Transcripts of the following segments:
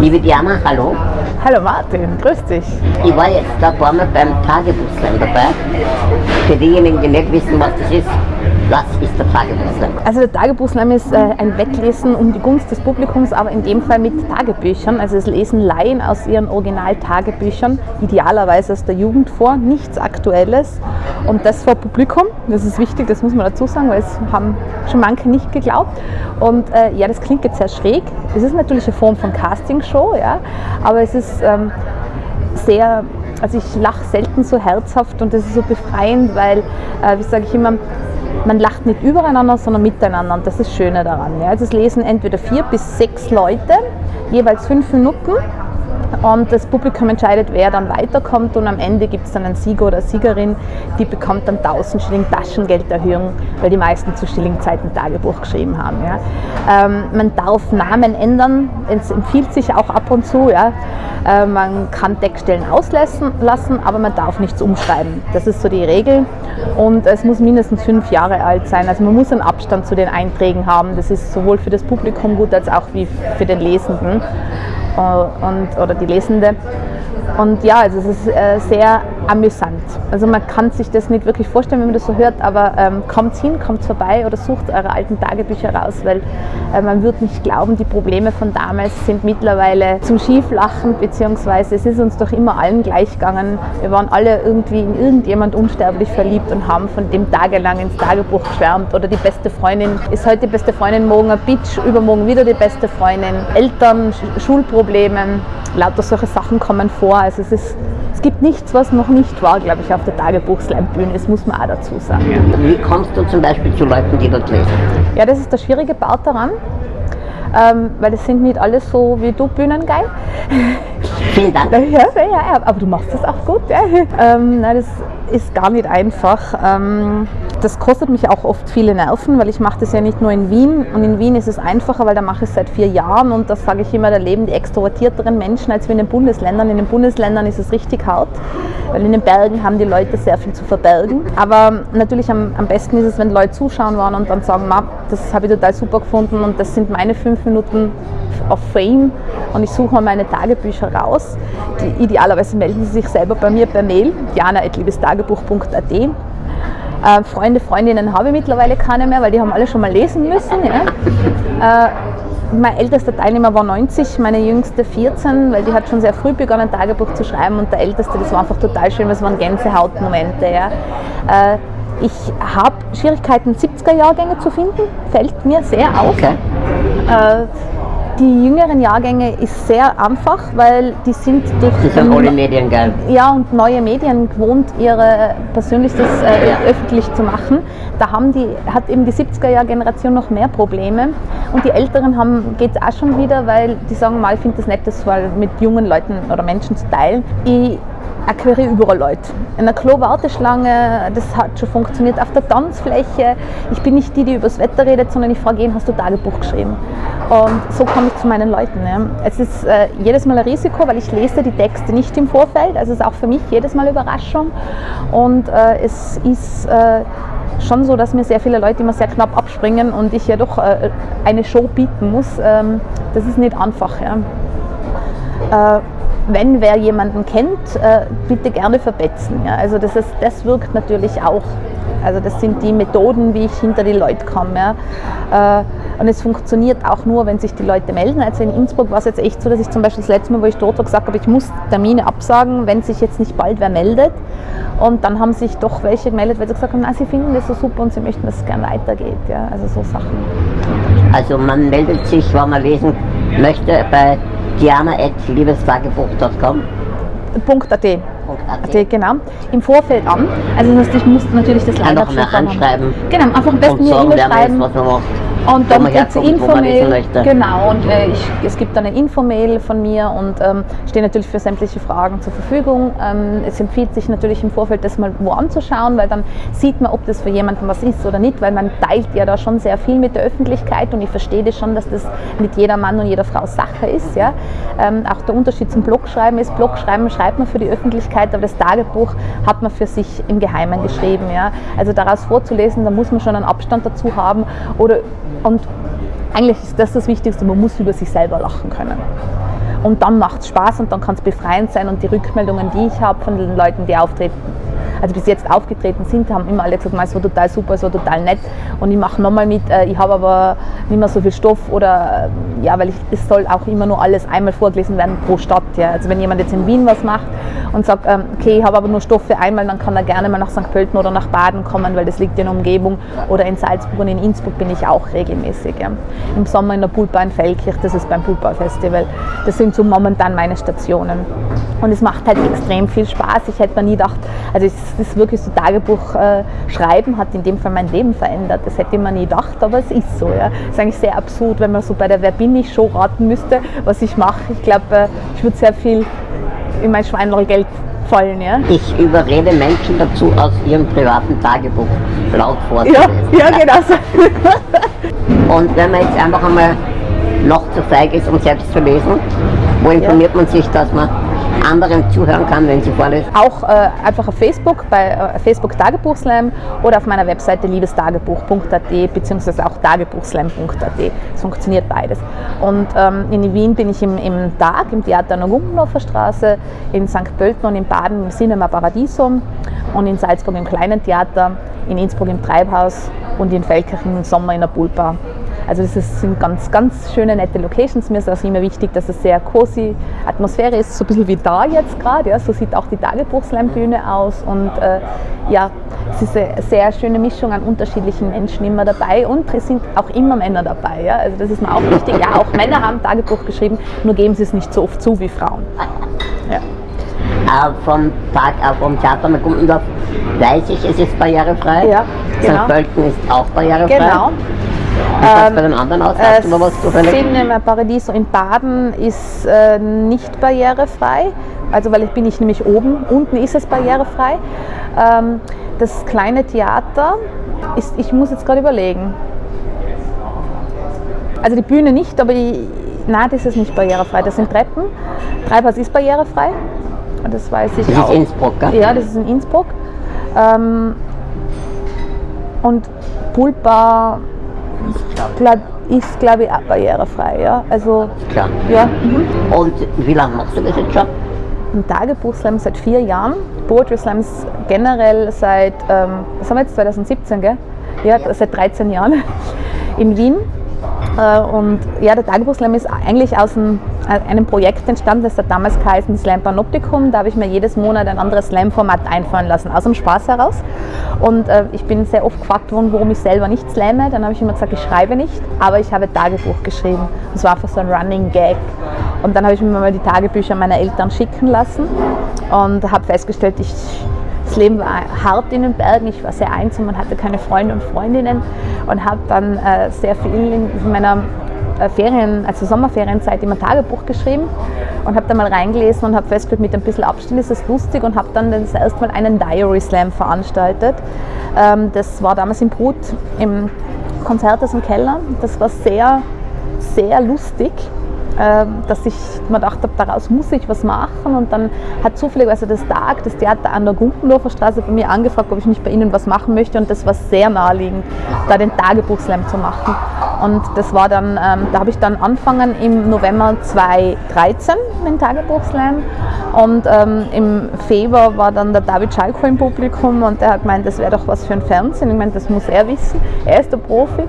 Liebe Diana, hallo. Hallo Martin, grüß dich. Ich war jetzt da paar Mal beim Tagebuchslam dabei. Für diejenigen, die nicht wissen, was das ist, was ist der Tagebuchslam? Also der Tagebuchslam ist äh, ein Wettlesen um die Gunst des Publikums, aber in dem Fall mit Tagebüchern. Also es lesen Laien aus ihren Original-Tagebüchern, idealerweise aus der Jugend vor, nichts Aktuelles. Und das vor Publikum, das ist wichtig, das muss man dazu sagen, weil es haben schon manche nicht geglaubt. Und äh, ja, das klingt jetzt sehr schräg. Es ist natürlich eine Form von Castingshow, ja, aber es ist ähm, sehr, also ich lache selten so herzhaft und das ist so befreiend, weil, äh, wie sage ich immer, man lacht nicht übereinander, sondern miteinander und das ist das Schöne daran. Ja. Also es lesen entweder vier bis sechs Leute, jeweils fünf Minuten und das Publikum entscheidet, wer dann weiterkommt und am Ende gibt es dann einen Sieger oder Siegerin, die bekommt dann 1000 Schilling Taschengelderhöhung, weil die meisten zu Schillingzeiten Tagebuch geschrieben haben. Ja. Ähm, man darf Namen ändern, es empfiehlt sich auch ab und zu. Ja. Äh, man kann Textstellen auslassen, lassen, aber man darf nichts umschreiben. Das ist so die Regel und es muss mindestens fünf Jahre alt sein. Also man muss einen Abstand zu den Einträgen haben. Das ist sowohl für das Publikum gut als auch wie für den Lesenden. Äh, und, oder die Lesende. Und ja, also es ist äh, sehr amüsant. Also man kann sich das nicht wirklich vorstellen, wenn man das so hört, aber ähm, kommt hin, kommt vorbei oder sucht eure alten Tagebücher raus, weil äh, man wird nicht glauben, die Probleme von damals sind mittlerweile zum Schieflachen, beziehungsweise es ist uns doch immer allen gleich gegangen. Wir waren alle irgendwie in irgendjemand unsterblich verliebt und haben von dem tagelang ins Tagebuch geschwärmt oder die beste Freundin ist heute die beste Freundin, morgen ein Bitch, übermorgen wieder die beste Freundin, Eltern, Schulprobleme, lauter solche Sachen kommen vor. Also es, ist, es gibt nichts, was noch nicht war, glaube ich, auf der Tagebuchslambühne. Das muss man auch dazu sagen. Wie kommst du zum Beispiel zu Leuten, die dort lesen? Ja, das ist der schwierige Part daran. Ähm, weil es sind nicht alle so wie du Bühnengeil. Vielen Dank. Ja, ja, aber du machst das auch gut. Ja. Ähm, nein, das ist gar nicht einfach. Ähm, das kostet mich auch oft viele Nerven, weil ich mache das ja nicht nur in Wien. Und in Wien ist es einfacher, weil da mache ich es seit vier Jahren und das sage ich immer, da leben die extrovertierteren Menschen als wir in den Bundesländern. In den Bundesländern ist es richtig hart, weil in den Bergen haben die Leute sehr viel zu verbergen. Aber natürlich am, am besten ist es, wenn Leute zuschauen waren und dann sagen, das habe ich total super gefunden und das sind meine fünf Minuten auf Fame und ich suche mal meine Tagebücher raus. Die, idealerweise melden Sie sich selber bei mir per Mail, jana.liebestagebuch.at. Äh, Freunde, Freundinnen habe ich mittlerweile keine mehr, weil die haben alle schon mal lesen müssen. Ja. Äh, mein ältester Teilnehmer war 90, meine jüngste 14, weil die hat schon sehr früh begonnen, Tagebuch zu schreiben und der älteste, das war einfach total schön, das waren Gänsehautmomente. Ja. Äh, ich habe Schwierigkeiten, 70er-Jahrgänge zu finden, fällt mir sehr auf. Okay. Äh, die jüngeren Jahrgänge ist sehr einfach, weil die sind durch die sind alle Medien geil. Ja, und neue Medien gewohnt, ihre Persönliches äh, ja. öffentlich zu machen. Da haben die, hat eben die 70er-Jahr-Generation noch mehr Probleme. Und die Älteren geht es auch schon wieder, weil die sagen mal, ich finde das nett, das mal mit jungen Leuten oder Menschen zu teilen. Ich akquiriere überall Leute. In der Klo-Warteschlange, das hat schon funktioniert. Auf der Tanzfläche, ich bin nicht die, die übers Wetter redet, sondern ich frage ihn, hast du Tagebuch geschrieben? Und so komme ich zu meinen Leuten. Ja. Es ist äh, jedes Mal ein Risiko, weil ich lese die Texte nicht im Vorfeld. Also es ist auch für mich jedes Mal Überraschung. Und äh, es ist äh, schon so, dass mir sehr viele Leute immer sehr knapp abspringen und ich ja doch äh, eine Show bieten muss. Ähm, das ist nicht einfach. Ja. Äh, wenn wer jemanden kennt, äh, bitte gerne verbetzen. Ja. Also das, ist, das wirkt natürlich auch. Also das sind die Methoden, wie ich hinter die Leute komme. Ja. Äh, und es funktioniert auch nur, wenn sich die Leute melden. Also in Innsbruck war es jetzt echt so, dass ich zum Beispiel das letzte Mal, wo ich dort war, gesagt habe, ich muss Termine absagen, wenn sich jetzt nicht bald wer meldet. Und dann haben sich doch welche gemeldet, weil sie gesagt haben, na, sie finden das so super und sie möchten, dass es gern weitergeht. Ja. Also so Sachen. Also man meldet sich, wenn man lesen möchte, bei diana.liebestagebuch.com. .at. .at, genau. Im Vorfeld an. Also das heißt, ich muss natürlich das leider schon anschreiben. Genau, einfach am besten eine E-Mail schreiben. was man macht. Und dann gibt es Infomail. Genau, und äh, ich, es gibt eine Infomail von mir und ähm, stehe natürlich für sämtliche Fragen zur Verfügung. Ähm, es empfiehlt sich natürlich im Vorfeld das mal wo anzuschauen, weil dann sieht man, ob das für jemanden was ist oder nicht, weil man teilt ja da schon sehr viel mit der Öffentlichkeit und ich verstehe das schon, dass das mit jeder Mann und jeder Frau Sache ist. Ja? Ähm, auch der Unterschied zum Blogschreiben ist, Blogschreiben schreibt man für die Öffentlichkeit, aber das Tagebuch hat man für sich im Geheimen geschrieben. Ja? Also daraus vorzulesen, da muss man schon einen Abstand dazu haben oder und eigentlich ist das das Wichtigste, man muss über sich selber lachen können. Und dann macht es Spaß und dann kann es befreiend sein und die Rückmeldungen, die ich habe von den Leuten, die auftreten, also bis jetzt aufgetreten sind, haben immer alle gesagt, es war total super, es war total nett und ich mache nochmal mit, äh, ich habe aber nicht mehr so viel Stoff oder äh, ja, weil ich, es soll auch immer nur alles einmal vorgelesen werden pro Stadt. Ja. Also wenn jemand jetzt in Wien was macht und sagt, ähm, okay, ich habe aber nur Stoff für einmal, dann kann er gerne mal nach St. Pölten oder nach Baden kommen, weil das liegt in der Umgebung oder in Salzburg und in Innsbruck bin ich auch regelmäßig. Ja. Im Sommer in der Pulpa in Feldkirch, das ist beim Pulpa Festival. Das sind so momentan meine Stationen. Und es macht halt extrem viel Spaß. Ich hätte mir nie gedacht, also es ist wirklich so Tagebuch äh, schreiben hat in dem Fall mein Leben verändert. Das hätte man nie gedacht, aber es ist so. Ja. Es ist eigentlich sehr absurd, wenn man so bei der Wer bin ich Show raten müsste, was ich mache. Ich glaube, äh, ich würde sehr viel in mein Schweinlergeld fallen. Ja. Ich überrede Menschen dazu, aus ihrem privaten Tagebuch laut vorzulesen. Ja, ja genau so. Und wenn man jetzt einfach einmal noch zu feig ist, um selbst zu lesen, wo informiert man sich, dass man anderen zuhören kann, wenn sie vorlesen? Auch äh, einfach auf Facebook, bei äh, Facebook Tagebuchslam oder auf meiner Webseite liebestagebuch.at beziehungsweise auch tagebuchslam.at. Es funktioniert beides. Und ähm, in Wien bin ich im, im Tag, im Theater an der Gumpenhofer Straße, in St. Pölten und in Baden im Cinema Paradiso und in Salzburg im Kleinen Theater, in Innsbruck im Treibhaus und in Feldkirchen im Sommer in der Pulpa. Also das sind ganz, ganz schöne, nette Locations. Mir ist auch immer wichtig, dass es sehr cozy Atmosphäre ist, so ein bisschen wie da jetzt gerade. Ja. So sieht auch die Tagebuchslambühne aus und äh, ja, es ist eine sehr schöne Mischung an unterschiedlichen Menschen immer dabei und es sind auch immer Männer dabei. Ja. Also das ist mir auch wichtig. Ja, auch Männer haben Tagebuch geschrieben, nur geben sie es nicht so oft zu wie Frauen. Ja. Äh, vom Tag äh, vom Theater mit Gumpendorf weiß ich, es ist barrierefrei. Ja, genau. St. Pölten ist auch barrierefrei. Genau. Ähm, bei den anderen aus? Hast du was zufällig? Cinema Paradiso in Baden ist äh, nicht barrierefrei, also weil ich bin ich nämlich oben, unten ist es barrierefrei. Ähm, das kleine Theater ist, ich muss jetzt gerade überlegen. Also die Bühne nicht, aber die, nein, das ist nicht barrierefrei. Das sind Treppen. Treibhaus ist barrierefrei. Das weiß ich das auch. Das ist Innsbruck, gell? Ja, das ist in Innsbruck. Ähm, und Pulpa ist, glaube ich, auch barrierefrei. Ja? Also, Klar. Ja. Mhm. Und wie lange machst du diesen Job? Im Tagebuchslam seit vier Jahren, Poetry Slams generell seit, ähm, was haben wir jetzt, 2017, gell? Ja, ja. seit 13 Jahren in Wien. Äh, und ja, der Tagebuchslam ist eigentlich aus äh, einem Projekt entstanden, das hat damals geheißen Slam Panoptikum. Da habe ich mir jedes Monat ein anderes Slam-Format einfallen lassen, aus dem Spaß heraus. Und äh, ich bin sehr oft gefragt worden, warum ich selber nicht slamme. Dann habe ich immer gesagt, ich schreibe nicht, aber ich habe Tagebuch geschrieben. Das war einfach so ein Running Gag. Und dann habe ich mir mal die Tagebücher meiner Eltern schicken lassen und habe festgestellt, ich das Leben war hart in den Bergen, ich war sehr einsam und hatte keine Freunde und Freundinnen und habe dann äh, sehr viel in meiner äh, Ferien, also Sommerferienzeit immer Tagebuch geschrieben und habe da mal reingelesen und habe festgestellt, mit ein bisschen Abstand ist es lustig und habe dann das erste Mal einen Diary Slam veranstaltet. Ähm, das war damals im Brut im Konzerthaus im Keller. Das war sehr, sehr lustig ähm, dass ich mir gedacht habe, daraus muss ich was machen. Und dann hat zufälligerweise das Tag, das Theater an der Gumpendorfer Straße bei mir angefragt, ob ich nicht bei ihnen was machen möchte. Und das war sehr naheliegend, da den Tagebuchslam zu machen. Und das war dann, ähm, da habe ich dann angefangen im November 2013 mit dem Tagebuchslam. Und ähm, im Februar war dann der David Schalko im Publikum und der hat gemeint, das wäre doch was für ein Fernsehen. Ich meine, das muss er wissen. Er ist der Profi.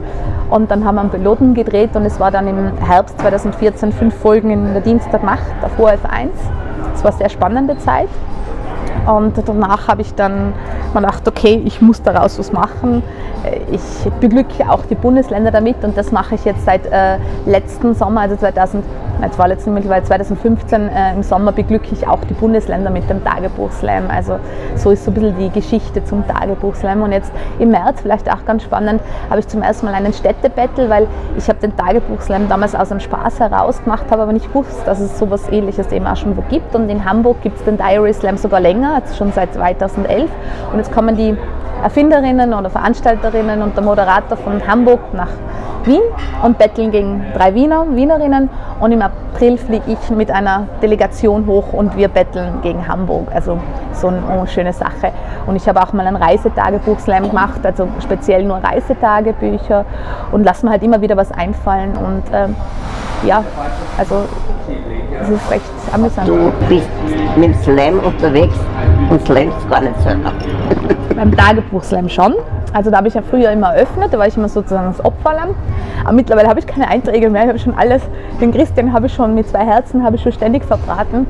Und dann haben wir einen Piloten gedreht und es war dann im Herbst 2014 fünf Folgen in der Dienstagnacht auf ORF 1. Das war eine sehr spannende Zeit. Und danach habe ich dann mal gedacht, okay, ich muss daraus was machen. Ich beglücke auch die Bundesländer damit und das mache ich jetzt seit äh, letzten Sommer, also 2000 Jetzt war letzten mittlerweile 2015 äh, im Sommer beglücke ich auch die Bundesländer mit dem Tagebuchslam. Also so ist so ein bisschen die Geschichte zum Tagebuchslam. Und jetzt im März, vielleicht auch ganz spannend, habe ich zum ersten Mal einen Städtebattle, weil ich habe den Tagebuchslam damals aus einem Spaß heraus gemacht, habe aber nicht gewusst, dass es sowas ähnliches eben auch schon wo gibt. Und in Hamburg gibt es den Diary Slam sogar länger, jetzt schon seit 2011. Und jetzt kommen die Erfinderinnen oder Veranstalterinnen und der Moderator von Hamburg nach Wien und betteln gegen drei Wiener, Wienerinnen und im April fliege ich mit einer Delegation hoch und wir betteln gegen Hamburg. Also so eine schöne Sache. Und ich habe auch mal ein Reisetagebuch-Slam gemacht, also speziell nur Reisetagebücher und lasse mir halt immer wieder was einfallen und ähm, ja, also Das ist recht amüsant. Du bist mit dem Slam unterwegs und slamst gar nicht selber. Beim Tagebuchslam schon. Also da habe ich ja früher immer eröffnet, da war ich immer sozusagen das Opferlamm. Aber mittlerweile habe ich keine Einträge mehr, ich habe schon alles, den Christian habe ich schon mit zwei Herzen, habe ich schon ständig verbraten.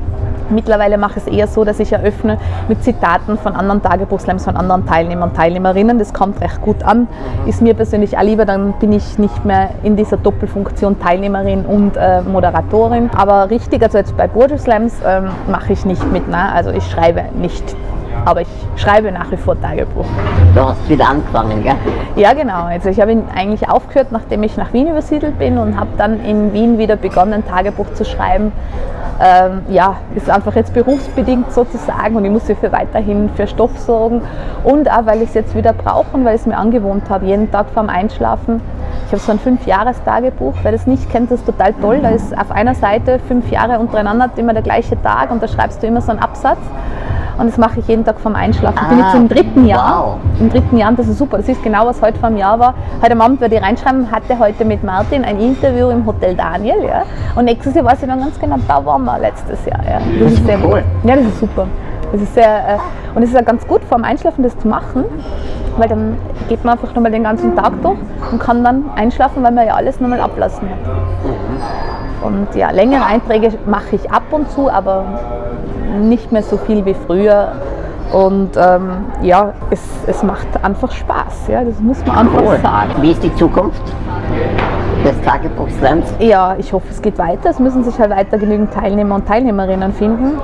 Mittlerweile mache ich es eher so, dass ich eröffne mit Zitaten von anderen Tagebuchslams, von anderen Teilnehmern und Teilnehmerinnen. Das kommt recht gut an. Ist mir persönlich auch lieber, dann bin ich nicht mehr in dieser Doppelfunktion Teilnehmerin und äh, Moderatorin. Aber richtig, also jetzt bei Poetry Slams ähm, mache ich nicht mit. Ne? Also ich schreibe nicht aber ich schreibe nach wie vor Tagebuch. Du hast wieder angefangen, gell? Ja, genau. Also ich habe ihn eigentlich aufgehört, nachdem ich nach Wien übersiedelt bin und habe dann in Wien wieder begonnen, Tagebuch zu schreiben ähm, ja, ist einfach jetzt berufsbedingt sozusagen und ich muss für weiterhin für Stoff sorgen und auch, weil ich es jetzt wieder brauche und weil ich es mir angewohnt habe, jeden Tag vorm Einschlafen. Ich habe so ein Fünf-Jahres-Tagebuch, wer das nicht kennt, das ist total toll. Da ist auf einer Seite fünf Jahre untereinander immer der gleiche Tag und da schreibst du immer so einen Absatz. Und das mache ich jeden Tag vorm Einschlafen. Ich bin jetzt im dritten Jahr. Wow. Im dritten Jahr, und das ist super. Das ist genau, was heute vor einem Jahr war. Heute am Abend werde ich reinschreiben, hatte heute mit Martin ein Interview im Hotel Daniel. Ja. Und nächstes Jahr weiß ich dann ganz genau, da waren wir letztes Jahr. Ja. Das ist sehr cool. Ja, das ist super. Das ist sehr, äh, und es ist ja ganz gut, vorm Einschlafen das zu machen, weil dann geht man einfach nochmal den ganzen Tag durch und kann dann einschlafen, weil man ja alles nochmal ablassen hat. Und ja, längere Einträge mache ich ab und zu, aber nicht mehr so viel wie früher. Und ähm, ja, es, es macht einfach Spaß, ja, das muss man einfach Cool. sagen. Wie ist die Zukunft des Tagebuchslams? Ja, ich hoffe, es geht weiter. Es müssen sich halt weiter genügend Teilnehmer und Teilnehmerinnen finden.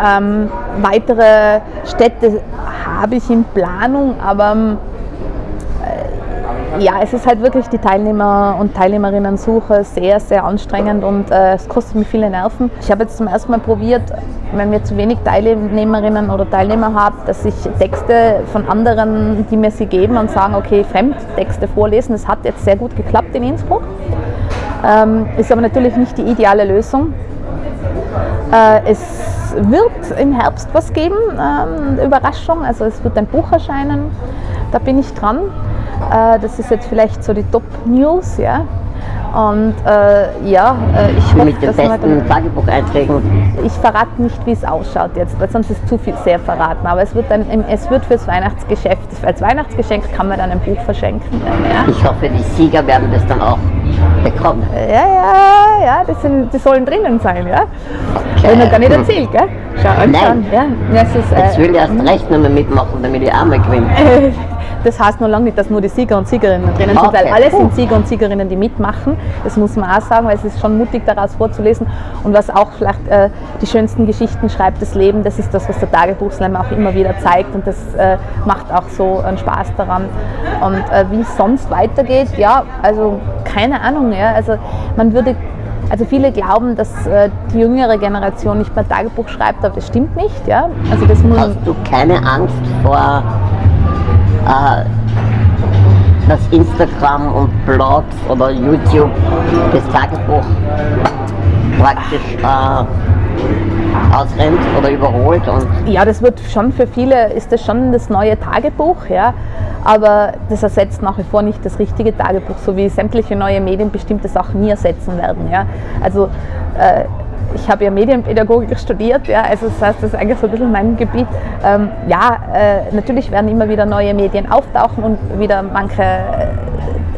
Ähm, weitere Städte habe ich in Planung, aber ähm, äh, ja, es ist halt wirklich die Teilnehmer- und Teilnehmerinnen-Suche sehr, sehr anstrengend und äh, es kostet mir viele Nerven. Ich habe jetzt zum ersten Mal probiert, wenn wir zu wenig Teilnehmerinnen oder Teilnehmer haben, dass ich Texte von anderen, die mir sie geben und sagen, okay, Fremdtexte vorlesen. Das hat jetzt sehr gut geklappt in Innsbruck. Ähm, ist aber natürlich nicht die ideale Lösung. Äh, es wird im Herbst was geben, ähm, Überraschung. Also es wird ein Buch erscheinen, da bin ich dran. Äh, das ist jetzt vielleicht so die Top-News, ja. Und äh, ja, äh, ich hoffe, Mit den dass besten Tagebucheinträgen. ich verrate nicht, wie es ausschaut jetzt, weil sonst ist zu viel sehr verraten. Aber es wird, dann, es wird fürs Weihnachtsgeschäft, als Weihnachtsgeschenk kann man dann ein Buch verschenken. Ja, Ich hoffe, die Sieger werden das dann auch bekommen. ja, ja, ja das sind, die sollen drinnen sein. Ja? Habe ich noch gar nicht erzählt, gell? Schau. Nein. Ja, das ist, Jetzt äh, will ich erst recht noch mal mitmachen, damit ich einmal gewinne. Das heißt noch lange nicht, dass nur die Sieger und Siegerinnen drinnen sind, weil Okay. alle sind Sieger und Siegerinnen, die mitmachen. Das muss man auch sagen, weil es ist schon mutig, daraus vorzulesen. Und was auch vielleicht äh, die schönsten Geschichten schreibt, das Leben, das ist das, was der Tagebuchslam auch immer wieder zeigt. Und das äh, macht auch so einen Spaß daran. Und äh, wie es sonst weitergeht, ja, also keine Ahnung. Ja, also man würde also viele glauben, dass äh, die jüngere Generation nicht mehr Tagebuch schreibt, aber das stimmt nicht. Ja? Also das muss, Hast du keine Angst vor, äh, dass Instagram und Blogs oder YouTube das Tagebuch praktisch äh, ausrennt oder überholt? Und Ja, das wird schon für viele, ist das schon das neue Tagebuch, ja. Aber das ersetzt nach wie vor nicht das richtige Tagebuch, so wie sämtliche neue Medien bestimmte Sachen nie ersetzen werden, ja. Also äh, ich habe ja Medienpädagogik studiert, ja, also das heißt, das ist eigentlich so ein bisschen mein Gebiet. Ähm, ja, äh, natürlich werden immer wieder neue Medien auftauchen und wieder manche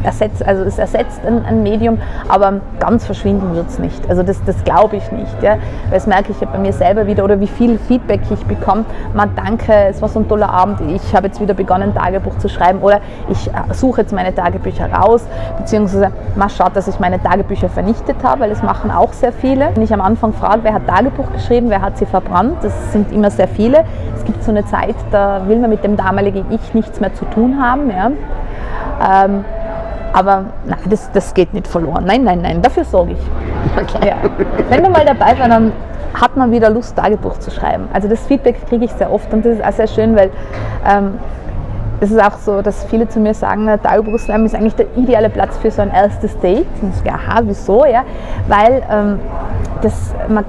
ersetzt, also es ersetzt ein, ein Medium, aber ganz verschwinden wird es nicht. Also das, das glaube ich nicht. Ja? Weil das merke ich ja bei mir selber wieder oder wie viel Feedback ich bekomme. Man danke, es war so ein toller Abend, ich habe jetzt wieder begonnen, ein Tagebuch zu schreiben oder ich äh, suche jetzt meine Tagebücher raus, beziehungsweise man schaut, dass ich meine Tagebücher vernichtet habe, weil das machen auch sehr viele. Wenn ich am Anfang frage, wer hat Tagebuch geschrieben, wer hat sie verbrannt, das sind immer sehr viele. Es gibt so eine Zeit, da will man mit dem damaligen Ich nichts mehr zu tun haben. Ja? Ähm, aber nein, das, das geht nicht verloren. Nein, nein, nein, dafür sorge ich. okay. Ja. Wenn du mal dabei warst, dann hat man wieder Lust, Tagebuch zu schreiben. Also das Feedback kriege ich sehr oft und das ist auch sehr schön, weil ähm, es ist auch so, dass viele zu mir sagen, der Tagebuchslam ist eigentlich der ideale Platz für so ein erstes Date. Und ich sage, aha, wieso? Ja? Weil ähm, das, man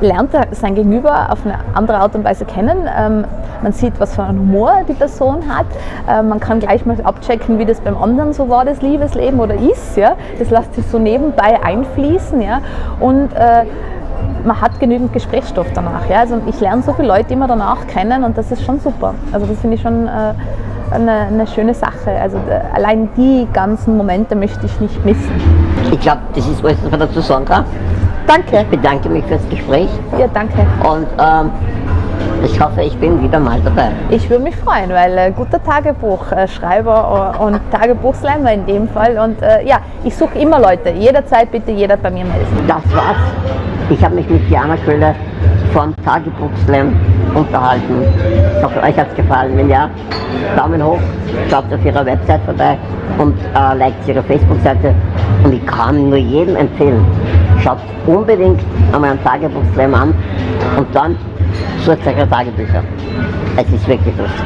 lernt sein Gegenüber auf eine andere Art und Weise kennen. Ähm, man sieht, was für einen Humor die Person hat. Ähm, man kann gleich mal abchecken, wie das beim anderen so war, das Liebesleben oder ist. Das lässt sich so nebenbei einfließen. Und äh, man hat genügend Gesprächsstoff danach. Also ich lerne so viele Leute immer danach kennen und das ist schon super. Also das finde ich schon äh, eine, eine, schöne Sache. Also äh, allein die ganzen Momente möchte ich nicht missen. Ich glaube, das ist alles, was man dazu sagen kann. Danke. Ich bedanke mich fürs Gespräch. Ja, danke. Und ähm, ich hoffe, ich bin wieder mal dabei. Ich würde mich freuen, weil äh, guter Tagebuchschreiber äh, und Tagebuchslammer in dem Fall. Und äh, ja, ich suche immer Leute. Jederzeit bitte jeder bei mir melden. Das war's. Ich habe mich mit Diana Köhler vom Tagebuchslam unterhalten. Ich hoffe, euch hat es gefallen. Wenn ja, Daumen hoch, schaut auf ihrer Website vorbei und äh, liked ihre Facebook-Seite. Und ich kann nur jedem empfehlen, schaut unbedingt einmal einen Tagebuchslam an und dann sucht euch Tagebücher. Es ist wirklich lustig.